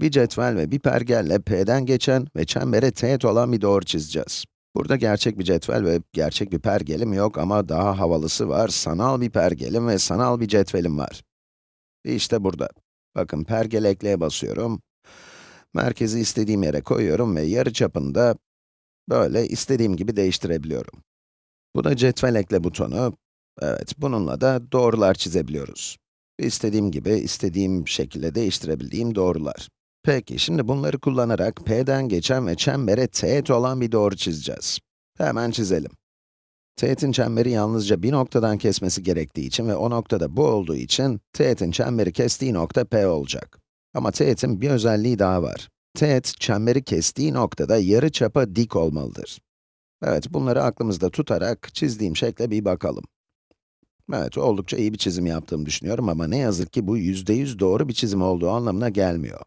Bir cetvel ve bir pergelle P'den geçen ve çembere teğet olan bir doğru çizeceğiz. Burada gerçek bir cetvel ve gerçek bir pergelim yok ama daha havalısı var. Sanal bir pergelim ve sanal bir cetvelim var. İşte burada. Bakın pergel ekleye basıyorum. Merkezi istediğim yere koyuyorum ve yarıçapını da böyle istediğim gibi değiştirebiliyorum. Bu da cetvel ekle butonu. Evet, bununla da doğrular çizebiliyoruz. İstediğim gibi, istediğim şekilde değiştirebildiğim doğrular. Peki, şimdi bunları kullanarak P'den geçen ve çembere teğet olan bir doğru çizeceğiz. Hemen çizelim. Teğetin çemberi yalnızca bir noktadan kesmesi gerektiği için ve o noktada bu olduğu için, teğetin çemberi kestiği nokta P olacak. Ama teğetin bir özelliği daha var. Teğet, çemberi kestiği noktada yarı çapa dik olmalıdır. Evet, bunları aklımızda tutarak çizdiğim şekle bir bakalım. Evet, oldukça iyi bir çizim yaptığımı düşünüyorum ama ne yazık ki bu yüzde yüz doğru bir çizim olduğu anlamına gelmiyor.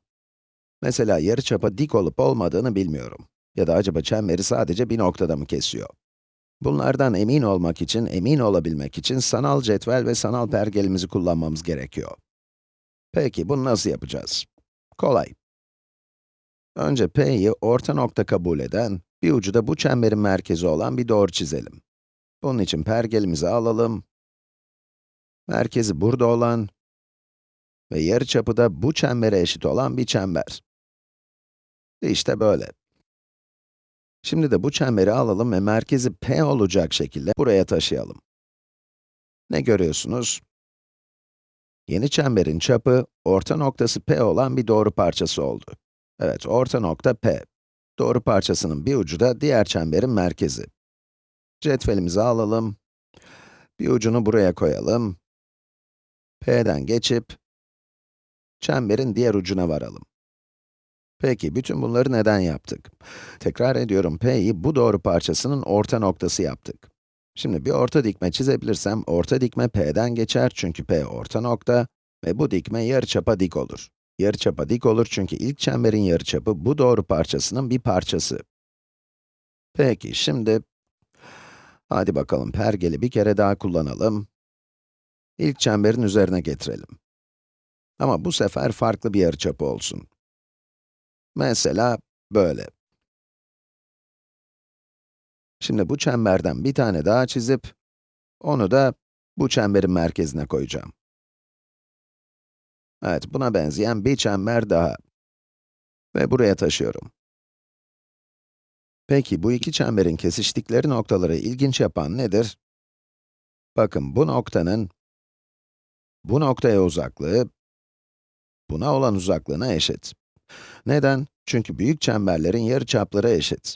Mesela yarıçapa dik olup olmadığını bilmiyorum. Ya da acaba çemberi sadece bir noktada mı kesiyor? Bunlardan emin olmak için, emin olabilmek için sanal cetvel ve sanal pergelimizi kullanmamız gerekiyor. Peki, bunu nasıl yapacağız? Kolay. Önce P'yi orta nokta kabul eden, bir ucu da bu çemberin merkezi olan bir doğru çizelim. Bunun için pergelimizi alalım. Merkezi burada olan ve yarıçapı da bu çembere eşit olan bir çember. İşte böyle. Şimdi de bu çemberi alalım ve merkezi P olacak şekilde buraya taşıyalım. Ne görüyorsunuz? Yeni çemberin çapı, orta noktası P olan bir doğru parçası oldu. Evet, orta nokta P. Doğru parçasının bir ucu da diğer çemberin merkezi. Cetvelimizi alalım. Bir ucunu buraya koyalım. P'den geçip, çemberin diğer ucuna varalım. Peki, bütün bunları neden yaptık? Tekrar ediyorum, P'yi bu doğru parçasının orta noktası yaptık. Şimdi bir orta dikme çizebilirsem, orta dikme P'den geçer çünkü P orta nokta ve bu dikme yarıçapa dik olur. Yarıçapa dik olur çünkü ilk çemberin yarıçapı bu doğru parçasının bir parçası. Peki, şimdi hadi bakalım pergeli bir kere daha kullanalım. İlk çemberin üzerine getirelim. Ama bu sefer farklı bir yarıçapı olsun. Mesela böyle. Şimdi bu çemberden bir tane daha çizip, onu da bu çemberin merkezine koyacağım. Evet, buna benzeyen bir çember daha. Ve buraya taşıyorum. Peki, bu iki çemberin kesiştikleri noktaları ilginç yapan nedir? Bakın, bu noktanın, bu noktaya uzaklığı, buna olan uzaklığına eşit. Neden? Çünkü büyük çemberlerin yarıçapları eşit.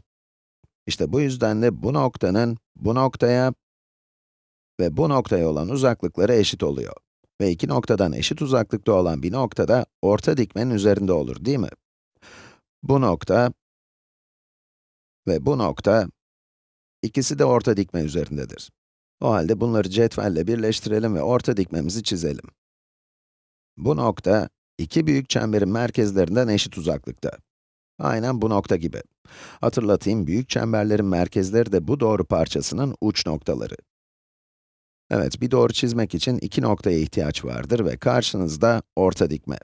İşte bu yüzden de bu noktanın, bu noktaya ve bu noktaya olan uzaklıkları eşit oluyor. Ve iki noktadan eşit uzaklıkta olan bir noktada orta dikmenin üzerinde olur, değil mi? Bu nokta ve bu nokta, ikisi de orta dikme üzerindedir. O halde bunları cetvelle birleştirelim ve orta dikmemizi çizelim. Bu nokta, iki büyük çemberin merkezlerinden eşit uzaklıkta. Aynen bu nokta gibi. Hatırlatayım, büyük çemberlerin merkezleri de bu doğru parçasının uç noktaları. Evet, bir doğru çizmek için iki noktaya ihtiyaç vardır ve karşınızda orta dikme.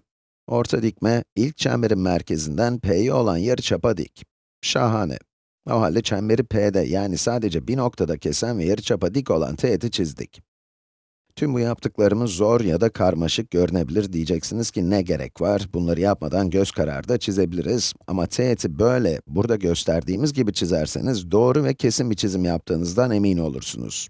Orta dikme, ilk çemberin merkezinden P'ye olan yarıçapa dik. Şahane. O halde çemberi P'de, yani sadece bir noktada kesen ve yarıçapa dik olan teğeti çizdik. Tüm bu yaptıklarımız zor ya da karmaşık görünebilir diyeceksiniz ki ne gerek var? Bunları yapmadan göz kararı da çizebiliriz. Ama teğeti böyle, burada gösterdiğimiz gibi çizerseniz doğru ve kesin bir çizim yaptığınızdan emin olursunuz.